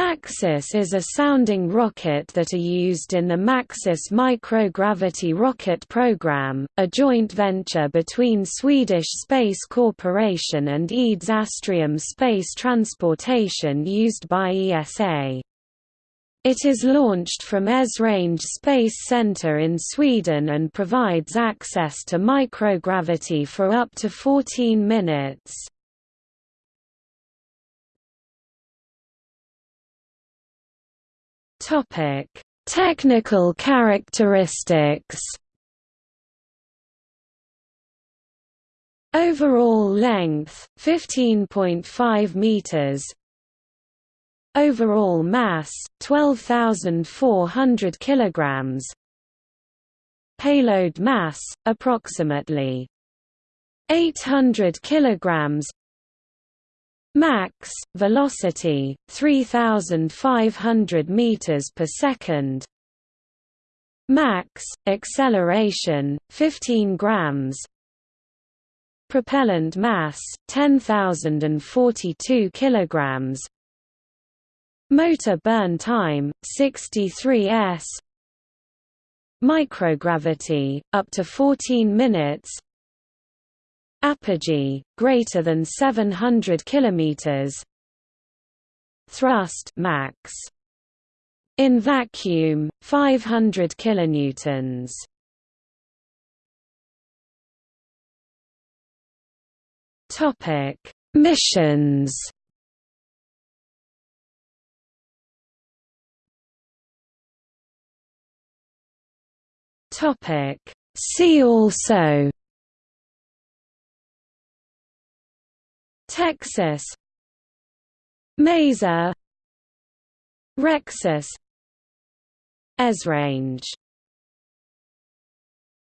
MAXUS is a sounding rocket that are used in the MAXUS microgravity rocket program, a joint venture between Swedish Space Corporation and EADS Astrium Space Transportation used by ESA. It is launched from Esrange Space Center in Sweden and provides access to microgravity for up to 14 minutes. Topic: Technical characteristics. Overall length 15.5 meters. Overall mass 12,400 kilograms. Payload mass approximately 800 kilograms Max velocity 3500 meters per second. Max acceleration 15 grams. Propellant mass 10042 kilograms. Motor burn time 63 s. Microgravity up to 14 minutes apogee greater than 700 kilometers. Thrust max. In vacuum 500 kilonewtons. Topic missions. Topic see also TEXUS. MASER. Rexus Esrange